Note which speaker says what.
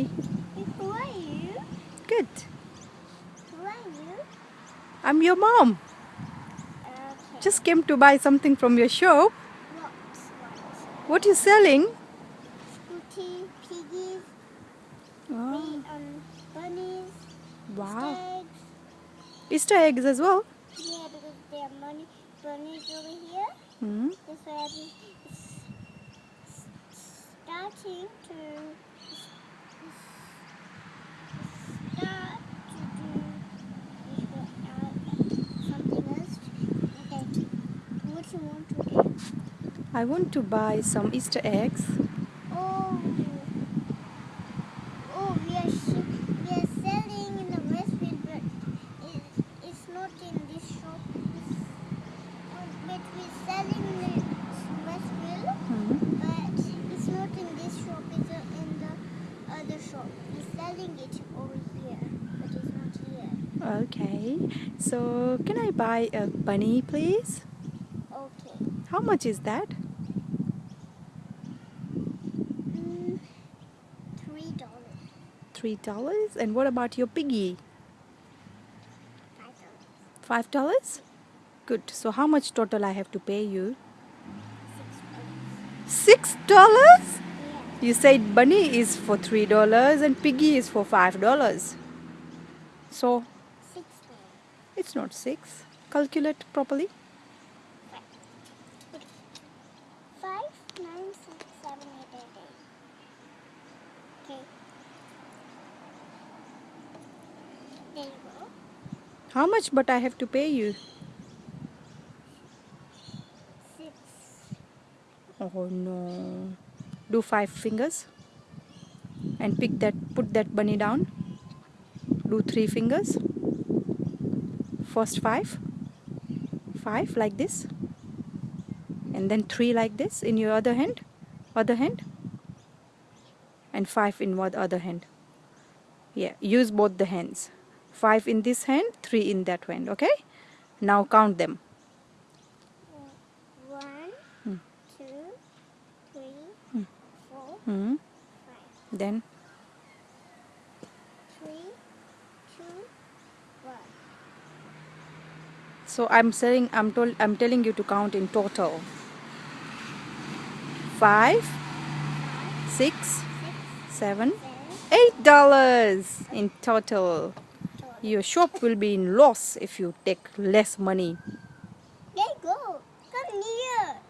Speaker 1: Hi.
Speaker 2: Who are you?
Speaker 1: Good.
Speaker 2: Who are you?
Speaker 1: I'm your mom.
Speaker 2: Okay.
Speaker 1: Just came to buy something from your shop.
Speaker 2: What?
Speaker 1: What you selling?
Speaker 2: Scooty, piggies,
Speaker 1: Oh,
Speaker 2: um, bunnies,
Speaker 1: wow.
Speaker 2: eggs.
Speaker 1: Easter eggs as well.
Speaker 2: Yeah, because there are money, bunnies over here.
Speaker 1: Hmm.
Speaker 2: It's s- starting to start to do uh, something else. Okay. What you want to do?
Speaker 1: I want to buy some Easter eggs.
Speaker 2: Oh, oh, we are we are selling in the Westfield, but it, it's not in this shop. It's, oh, but we're selling in the Westfield,
Speaker 1: Hmm.
Speaker 2: but it's not in this shop. It's in the other shop. We're selling it over here, but it's not here.
Speaker 1: Okay. So can I buy a bunny, please? How much is that?
Speaker 2: Mm, three dollars.
Speaker 1: Three dollars. And what about your piggy?
Speaker 2: Five dollars.
Speaker 1: Five dollars. Good. So how much total I have to pay you?
Speaker 2: Six dollars.
Speaker 1: Six dollars?
Speaker 2: Yeah.
Speaker 1: You said bunny is for three dollars and piggy is for five dollars. So
Speaker 2: Six dollars.
Speaker 1: it's not six. Calculate properly.
Speaker 2: Five, nine, six, seven, eight, eight, eight. Okay. Go.
Speaker 1: How much but I have to pay you?
Speaker 2: Six.
Speaker 1: Oh no. Do five fingers. And pick that put that bunny down. Do three fingers. First five. Five like this. And then three like this in your other hand. Other hand. And five in what other hand. Yeah, use both the hands. Five in this hand, three in that hand, okay? Now count them.
Speaker 2: One,
Speaker 1: Hmm.
Speaker 2: two, three,
Speaker 1: Hmm.
Speaker 2: four,
Speaker 1: Hmm.
Speaker 2: five.
Speaker 1: Then
Speaker 2: Three, two, one.
Speaker 1: So I'm saying I'm told I'm telling you to count in total. Five, six,
Speaker 2: Six,
Speaker 1: seven,
Speaker 2: seven,
Speaker 1: eight dollars in total your shop will be in loss if you take less money. There you go. Come near.